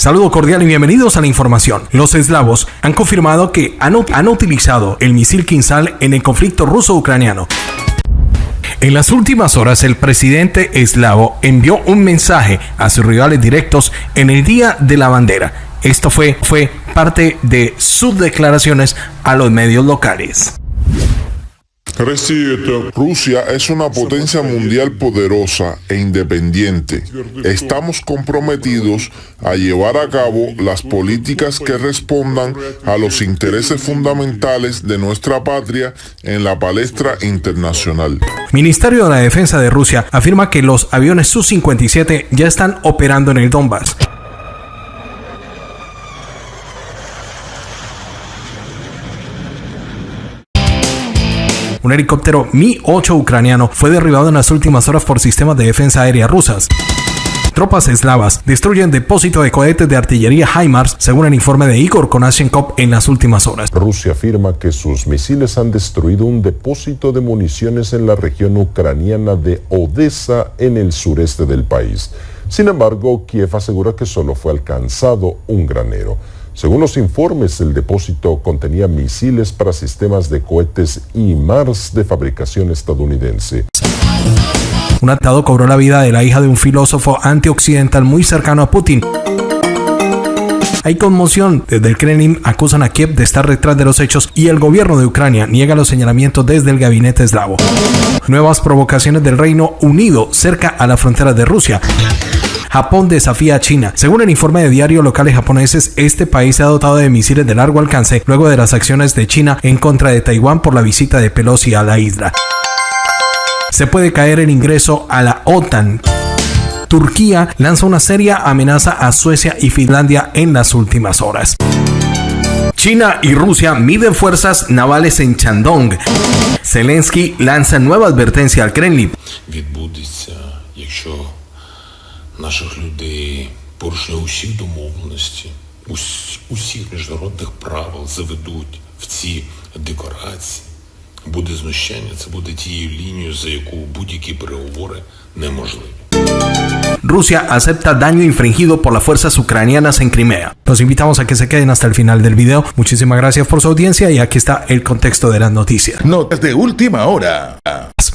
Saludo cordial y bienvenidos a la información. Los eslavos han confirmado que han, han utilizado el misil Kinsal en el conflicto ruso-ucraniano. En las últimas horas, el presidente eslavo envió un mensaje a sus rivales directos en el Día de la Bandera. Esto fue, fue parte de sus declaraciones a los medios locales. Rusia es una potencia mundial poderosa e independiente. Estamos comprometidos a llevar a cabo las políticas que respondan a los intereses fundamentales de nuestra patria en la palestra internacional. Ministerio de la Defensa de Rusia afirma que los aviones Su-57 ya están operando en el Donbass. Un helicóptero Mi-8 ucraniano fue derribado en las últimas horas por sistemas de defensa aérea rusas. Tropas eslavas destruyen depósito de cohetes de artillería HIMARS, según el informe de Igor Konashenkov en las últimas horas. Rusia afirma que sus misiles han destruido un depósito de municiones en la región ucraniana de Odessa, en el sureste del país. Sin embargo, Kiev asegura que solo fue alcanzado un granero. Según los informes, el depósito contenía misiles para sistemas de cohetes y Mars de fabricación estadounidense. Un atentado cobró la vida de la hija de un filósofo antioccidental muy cercano a Putin. Hay conmoción. Desde el Kremlin acusan a Kiev de estar detrás de los hechos y el gobierno de Ucrania niega los señalamientos desde el gabinete eslavo. Nuevas provocaciones del Reino Unido cerca a la frontera de Rusia. Japón desafía a China. Según el informe de diarios locales japoneses, este país se ha dotado de misiles de largo alcance luego de las acciones de China en contra de Taiwán por la visita de Pelosi a la isla. Se puede caer el ingreso a la OTAN. Turquía lanza una seria amenaza a Suecia y Finlandia en las últimas horas. China y Rusia miden fuerzas navales en Chandong. Zelensky lanza nueva advertencia al Kremlin. Наших людей порушення усіх домовленості, усіх міжнародних правил заведуть в ці декорації. Буде знущання, це буде тією лінією, за яку будь-які переговори неможливі. Rusia acepta daño infringido por las fuerzas ucranianas en Crimea. Los invitamos a que se queden hasta el final del video. Muchísimas gracias por su audiencia y aquí está el contexto de las noticias. Notas de última hora.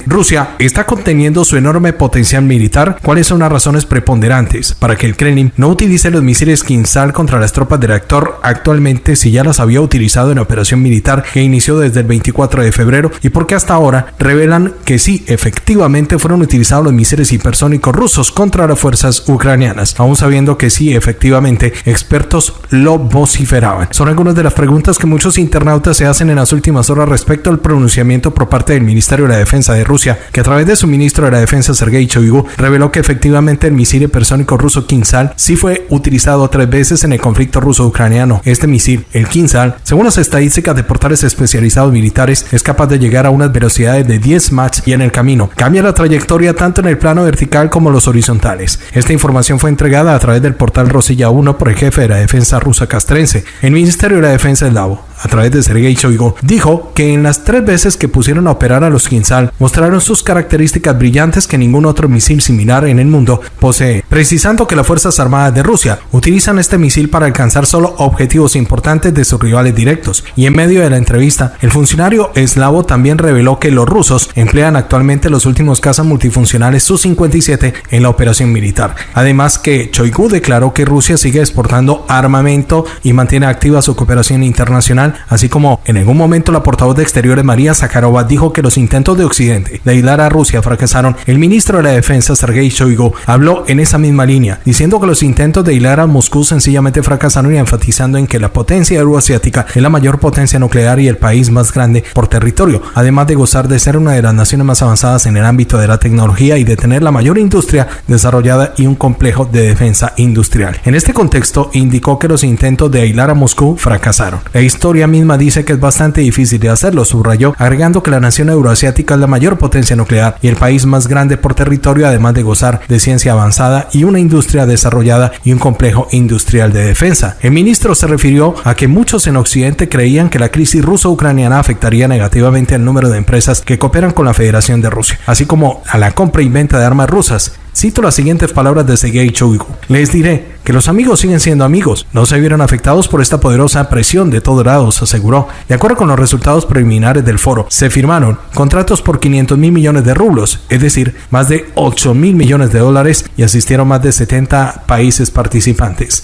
Rusia está conteniendo su enorme potencial militar. ¿Cuáles son las razones preponderantes para que el Kremlin no utilice los misiles Kinsal contra las tropas del reactor actualmente si ya las había utilizado en operación militar que inició desde el 24 de febrero y porque hasta ahora revelan que sí, efectivamente fueron utilizados los misiles hipersónicos rusos contra las fuerzas ucranianas, aún sabiendo que sí, efectivamente, expertos lo vociferaban. Son algunas de las preguntas que muchos internautas se hacen en las últimas horas respecto al pronunciamiento por parte del Ministerio de la Defensa de Rusia, que a través de su ministro de la Defensa, Sergei Shoigu, reveló que efectivamente el misil hipersónico ruso Kinsal sí fue utilizado tres veces en el conflicto ruso-ucraniano. Este misil, el Kinsal, según las estadísticas de portales especializados militares, es capaz de llegar a unas velocidades de 10 Mach y en el camino cambia la trayectoria tanto en el plano vertical como los horizontales. Esta información fue entregada a través del portal Rosilla 1 por el jefe de la defensa rusa castrense. El Ministerio de la Defensa eslavo, a través de Sergei Shoigu, dijo que en las tres veces que pusieron a operar a los Kinsal mostraron sus características brillantes que ningún otro misil similar en el mundo posee, precisando que las Fuerzas Armadas de Rusia utilizan este misil para alcanzar solo objetivos importantes de sus rivales directos. Y en medio de la entrevista, el funcionario eslavo también reveló que los rusos emplean actualmente los últimos cazas multifuncionales Su-57 en la operación militar. Además que Choigu declaró que Rusia sigue exportando armamento y mantiene activa su cooperación internacional, así como en algún momento la portavoz de Exteriores María Zakharova dijo que los intentos de Occidente de aislar a Rusia fracasaron. El ministro de la Defensa Sergei Shoigu habló en esa misma línea, diciendo que los intentos de aislar a Moscú sencillamente fracasaron y enfatizando en que la potencia euroasiática es la mayor potencia nuclear y el país más grande por territorio, además de gozar de ser una de las naciones más avanzadas en el ámbito de la tecnología y de tener la mayor industria desarrollada y un complejo de defensa industrial. En este contexto, indicó que los intentos de aislar a Moscú fracasaron. La historia misma dice que es bastante difícil de hacerlo, subrayó, agregando que la nación euroasiática es la mayor potencia nuclear y el país más grande por territorio, además de gozar de ciencia avanzada y una industria desarrollada y un complejo industrial de defensa. El ministro se refirió a que muchos en Occidente creían que la crisis ruso-ucraniana afectaría negativamente al número de empresas que cooperan con la Federación de Rusia, así como a la compra y venta de armas rusas Cito las siguientes palabras de Sergei Shoigu. Les diré que los amigos siguen siendo amigos. No se vieron afectados por esta poderosa presión de todos lados, aseguró. De acuerdo con los resultados preliminares del foro, se firmaron contratos por 500 mil millones de rublos, es decir, más de 8 mil millones de dólares y asistieron más de 70 países participantes.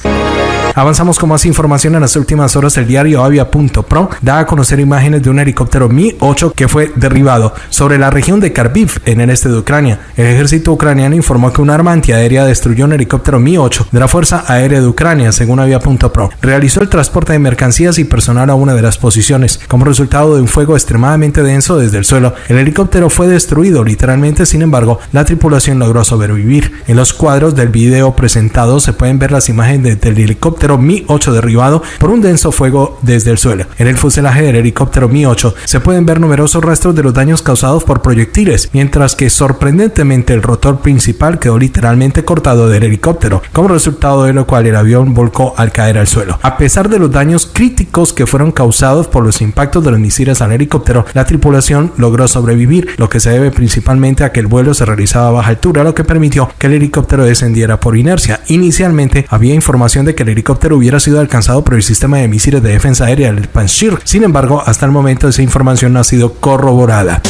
Avanzamos con más información en las últimas horas. El diario Avia.pro da a conocer imágenes de un helicóptero Mi-8 que fue derribado sobre la región de Kharkiv en el este de Ucrania. El ejército ucraniano informó que un arma antiaérea destruyó un helicóptero Mi-8 de la Fuerza Aérea de Ucrania, según Avia.pro. Realizó el transporte de mercancías y personal a una de las posiciones. Como resultado de un fuego extremadamente denso desde el suelo, el helicóptero fue destruido literalmente, sin embargo, la tripulación logró sobrevivir. En los cuadros del video presentado se pueden ver las imágenes del helicóptero Mi-8 derribado por un denso fuego desde el suelo. En el fuselaje del helicóptero Mi-8 se pueden ver numerosos rastros de los daños causados por proyectiles, mientras que sorprendentemente el rotor principal quedó literalmente cortado del helicóptero, como resultado de lo cual el avión volcó al caer al suelo. A pesar de los daños críticos que fueron causados por los impactos de los misiles al helicóptero, la tripulación logró sobrevivir, lo que se debe principalmente a que el vuelo se realizaba a baja altura, lo que permitió que el helicóptero descendiera por inercia. Inicialmente había información de que el helicóptero helicóptero hubiera sido alcanzado por el sistema de misiles de defensa aérea del Panshir. Sin embargo, hasta el momento esa información no ha sido corroborada.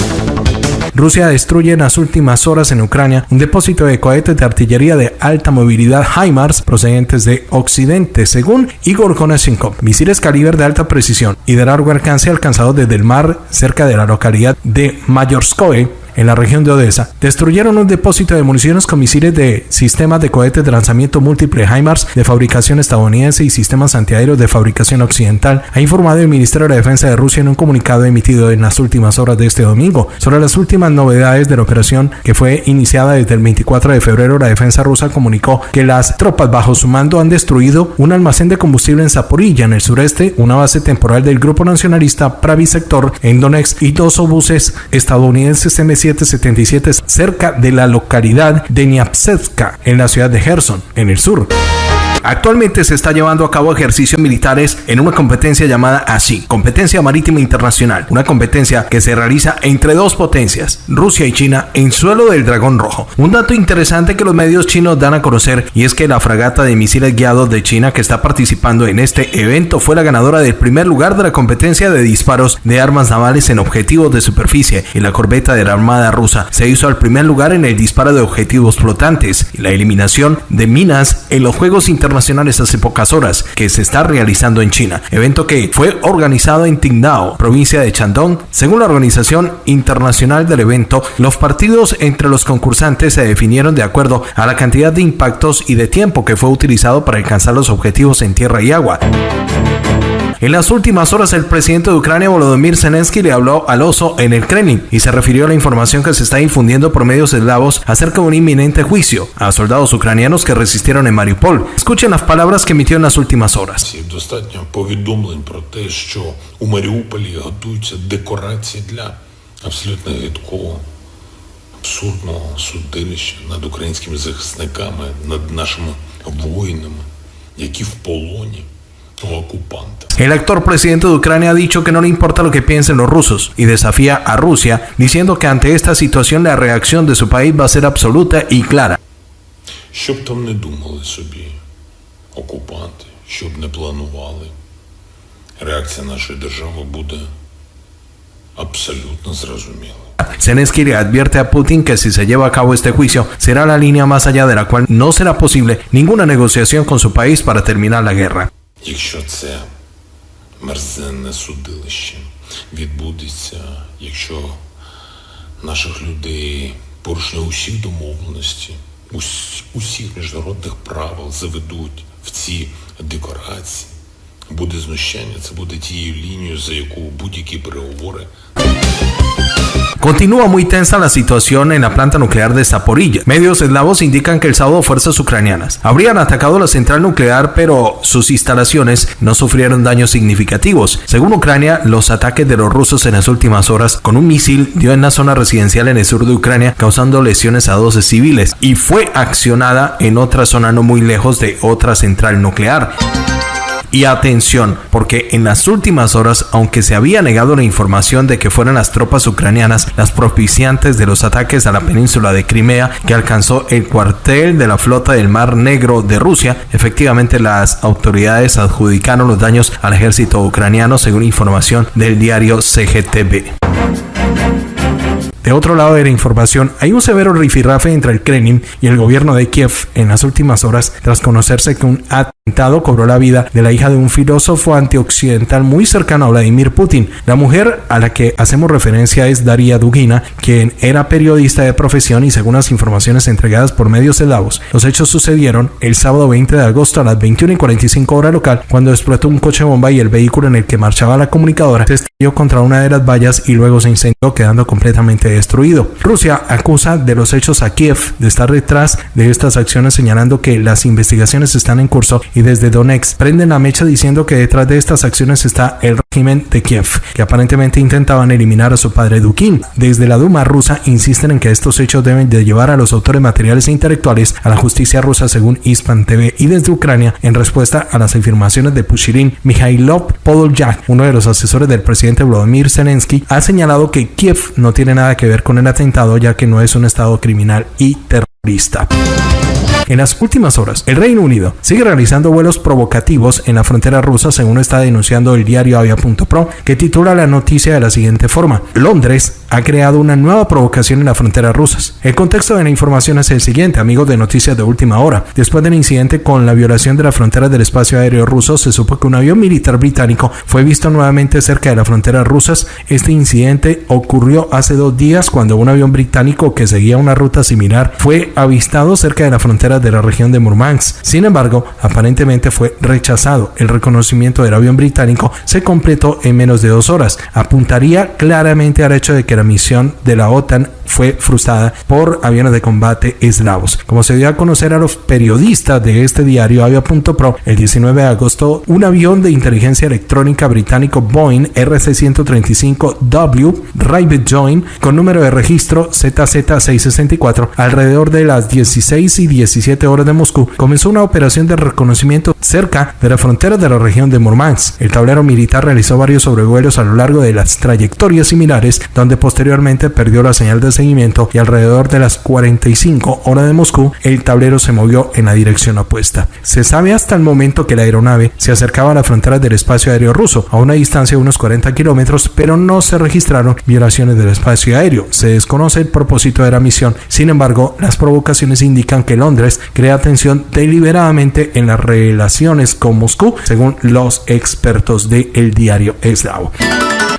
Rusia destruye en las últimas horas en Ucrania un depósito de cohetes de artillería de alta movilidad HIMARS procedentes de Occidente, según Igor Konashenkov. Misiles calibre de alta precisión y de largo alcance alcanzados desde el mar cerca de la localidad de Mayorskoye en la región de Odessa, destruyeron un depósito de municiones con misiles de sistemas de cohetes de lanzamiento múltiple HIMARS de fabricación estadounidense y sistemas antiaéreos de fabricación occidental, ha informado el Ministerio de Defensa de Rusia en un comunicado emitido en las últimas horas de este domingo. Sobre las últimas novedades de la operación que fue iniciada desde el 24 de febrero, la defensa rusa comunicó que las tropas bajo su mando han destruido un almacén de combustible en Zaporilla, en el sureste, una base temporal del grupo nacionalista Pravi Sector en Donetsk y dos obuses estadounidenses m 777 cerca de la localidad de Niapsevka en la ciudad de Gerson, en el sur. Actualmente se está llevando a cabo ejercicios militares en una competencia llamada ASI, Competencia Marítima Internacional, una competencia que se realiza entre dos potencias, Rusia y China, en suelo del Dragón Rojo. Un dato interesante que los medios chinos dan a conocer y es que la fragata de misiles guiados de China que está participando en este evento fue la ganadora del primer lugar de la competencia de disparos de armas navales en objetivos de superficie y la corbeta de la Armada rusa se hizo al primer lugar en el disparo de objetivos flotantes y la eliminación de minas en los Juegos Internacionales internacionales hace pocas horas que se está realizando en China, evento que fue organizado en Qingdao, provincia de Shandong. Según la organización internacional del evento, los partidos entre los concursantes se definieron de acuerdo a la cantidad de impactos y de tiempo que fue utilizado para alcanzar los objetivos en tierra y agua. En las últimas horas, el presidente de Ucrania, Volodymyr Zelensky, le habló al oso en el Kremlin y se refirió a la información que se está difundiendo por medios eslavos acerca de un inminente juicio a soldados ucranianos que resistieron en Mariupol. Escuchen las palabras que emitió en las últimas horas. абсурдного судилища над українськими захисниками, над нашими воїнами, які в полоні. El actor presidente de Ucrania ha dicho que no le importa lo que piensen los rusos y desafía a Rusia diciendo que ante esta situación la reacción de su país va a ser absoluta y clara. Zelensky le advierte a Putin que si se lleva a cabo este juicio será la línea más allá de la cual no será posible ninguna negociación con su país para terminar la guerra. Якщо це мерзенне судилище відбудеться, якщо наших людей порушення усіх домовленостей, усіх міжнародних правил заведуть в ці декорації, буде знущання, це буде тією лінією, за яку будь-які переговори. Continúa muy tensa la situación en la planta nuclear de Zaporilla. Medios eslavos indican que el sábado fuerzas ucranianas habrían atacado la central nuclear, pero sus instalaciones no sufrieron daños significativos. Según Ucrania, los ataques de los rusos en las últimas horas con un misil dio en la zona residencial en el sur de Ucrania, causando lesiones a 12 civiles, y fue accionada en otra zona no muy lejos de otra central nuclear. Y atención, porque en las últimas horas, aunque se había negado la información de que fueran las tropas ucranianas las propiciantes de los ataques a la península de Crimea que alcanzó el cuartel de la flota del Mar Negro de Rusia, efectivamente las autoridades adjudicaron los daños al ejército ucraniano según información del diario CGTV. De otro lado de la información, hay un severo rifirrafe entre el Kremlin y el gobierno de Kiev en las últimas horas tras conocerse que un atentado cobró la vida de la hija de un filósofo antioccidental muy cercano a Vladimir Putin. La mujer a la que hacemos referencia es Daria Dugina, quien era periodista de profesión y según las informaciones entregadas por medios eslavos, los hechos sucedieron el sábado 20 de agosto a las 21 y 45 horas local cuando explotó un coche bomba y el vehículo en el que marchaba la comunicadora se estrelló contra una de las vallas y luego se incendió quedando completamente destruido. Rusia acusa de los hechos a Kiev de estar detrás de estas acciones señalando que las investigaciones están en curso y desde Donetsk prenden la mecha diciendo que detrás de estas acciones está el régimen de Kiev, que aparentemente intentaban eliminar a su padre Dukin. Desde la Duma rusa insisten en que estos hechos deben de llevar a los autores materiales e intelectuales a la justicia rusa según Ispan TV y desde Ucrania en respuesta a las afirmaciones de Pushirin Mikhailov Podolyak, uno de los asesores del presidente Vladimir Zelensky, ha señalado que Kiev no tiene nada que ver con el atentado ya que no es un estado criminal y terrorista. En las últimas horas, el Reino Unido sigue realizando vuelos provocativos en la frontera rusa, según está denunciando el diario Avia.pro, que titula la noticia de la siguiente forma: Londres ha creado una nueva provocación en la frontera rusa. El contexto de la información es el siguiente, amigos de noticias de última hora. Después del incidente con la violación de la frontera del espacio aéreo ruso, se supo que un avión militar británico fue visto nuevamente cerca de la frontera rusa. Este incidente ocurrió hace dos días cuando un avión británico que seguía una ruta similar fue avistado cerca de la frontera de la región de Murmansk. Sin embargo, aparentemente fue rechazado. El reconocimiento del avión británico se completó en menos de dos horas. Apuntaría claramente al hecho de que misión de la OTAN fue frustrada por aviones de combate eslavos. Como se dio a conocer a los periodistas de este diario Avia.pro, el 19 de agosto, un avión de inteligencia electrónica británico Boeing RC-135W Rabbit Join con número de registro ZZ664 alrededor de las 16 y 17 horas de Moscú comenzó una operación de reconocimiento cerca de la frontera de la región de Murmansk. El tablero militar realizó varios sobrevuelos a lo largo de las trayectorias similares donde posteriormente perdió la señal de seguimiento y alrededor de las 45 horas de Moscú el tablero se movió en la dirección opuesta. Se sabe hasta el momento que la aeronave se acercaba a la frontera del espacio aéreo ruso a una distancia de unos 40 kilómetros pero no se registraron violaciones del espacio aéreo. Se desconoce el propósito de la misión. Sin embargo, las provocaciones indican que Londres crea tensión deliberadamente en las relaciones con Moscú, según los expertos del diario eslavo.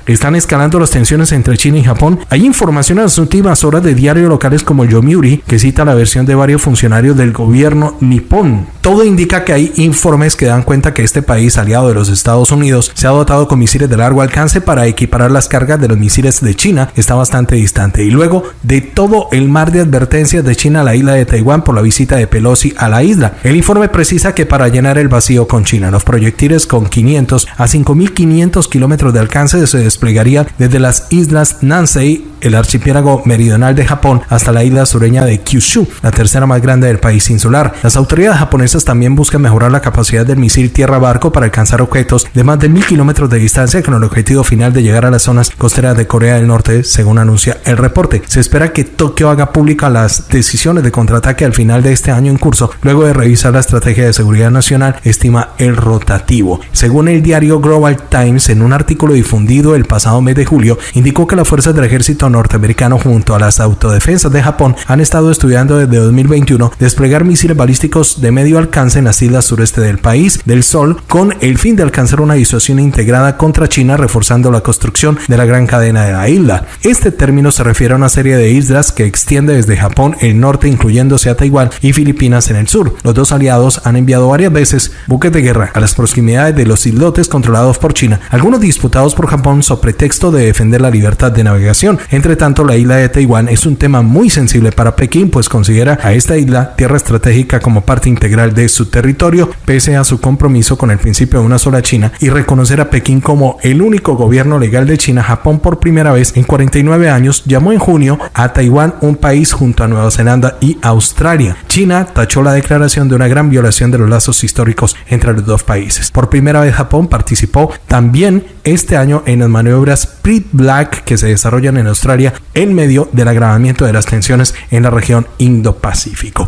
Están escalando las tensiones entre China y Japón. Hay información en las últimas horas de diarios locales como Yomiuri que cita la versión de varios funcionarios del gobierno nipón. Todo indica que hay informes que dan cuenta que este país aliado de los Estados Unidos se ha dotado con misiles de largo alcance para equiparar las cargas de los misiles de China. Está bastante distante. Y luego de todo el mar de advertencias de China a la isla de Taiwán por la visita de Pelosi a la isla. El informe precisa que para llenar el vacío con China, los proyectiles con 500 a 5500 kilómetros de alcance se desplegaría desde las islas Nansei, el archipiélago meridional de Japón, hasta la isla sureña de Kyushu, la tercera más grande del país insular. Las autoridades japonesas también buscan mejorar la capacidad del misil tierra-barco para alcanzar objetos de más de mil kilómetros de distancia con el objetivo final de llegar a las zonas costeras de Corea del Norte, según anuncia el reporte. Se espera que Tokio haga pública las decisiones de contraataque al final de este año en curso, luego de revisar la estrategia de seguridad nacional, estima el rotativo. Según el diario Global Times, en un artículo difundido el pasado mes de julio, indicó que las fuerzas del ejército norteamericano junto a las autodefensas de Japón han estado estudiando desde 2021 desplegar misiles balísticos de medio alcance en las islas sureste del país del Sol con el fin de alcanzar una disuasión integrada contra China reforzando la construcción de la gran cadena de la isla. Este término se refiere a una serie de islas que extiende desde Japón el norte incluyéndose a Taiwán y Filipinas en el sur. Los dos aliados han enviado varias veces buques de guerra a las proximidades de los islotes controlados por China, algunos disputados por Japón sobre pretexto de defender la libertad de navegación. Entre Entre tanto, la isla de Taiwán es un tema muy sensible para Pekín, pues considera a esta isla tierra estratégica como parte integral de su territorio, pese a su compromiso con el principio de una sola China y reconocer a Pekín como el único gobierno legal de China. Japón por primera vez en 49 años llamó en junio a Taiwán un país junto a Nueva Zelanda y Australia. China tachó la declaración de una gran violación de los lazos históricos entre los dos países. Por primera vez Japón participó también este año en las maniobras Sprit Black que se desarrollan en Australia en medio del agravamiento de las tensiones en la región Indo-Pacífico.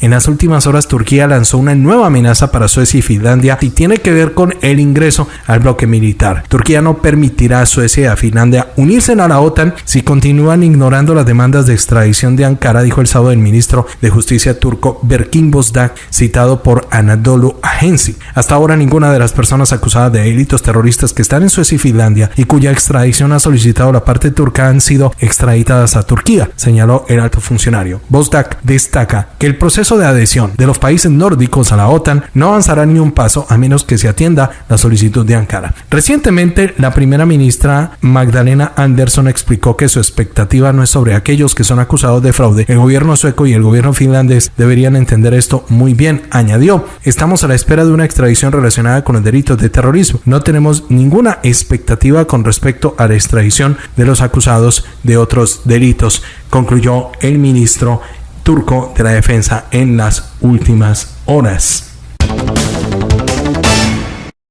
En las últimas horas Turquía lanzó una nueva amenaza para Suecia y Finlandia y tiene que ver con el ingreso al bloque militar. Turquía no permitirá a Suecia y a Finlandia unirse a la OTAN si continúan ignorando las demandas de extradición de Ankara, dijo el sábado el ministro de Justicia turco Berkin Bozdak, citado por Anadolu Agency. Hasta ahora ninguna de las personas acusadas de delitos terroristas que están en Suecia y Finlandia y cuya extradición ha solicitado la parte turca han sido extraditadas a Turquía, señaló el alto funcionario. Bozdak destaca que el de adhesión de los países nórdicos a la OTAN no avanzará ni un paso a menos que se atienda la solicitud de Ankara. Recientemente, la primera ministra Magdalena Andersson explicó que su expectativa no es sobre aquellos que son acusados de fraude. El gobierno sueco y el gobierno finlandés deberían entender esto muy bien. Añadió, estamos a la espera de una extradición relacionada con los delitos de terrorismo. No tenemos ninguna expectativa con respecto a la extradición de los acusados de otros delitos, concluyó el ministro turco de la defensa en las últimas horas.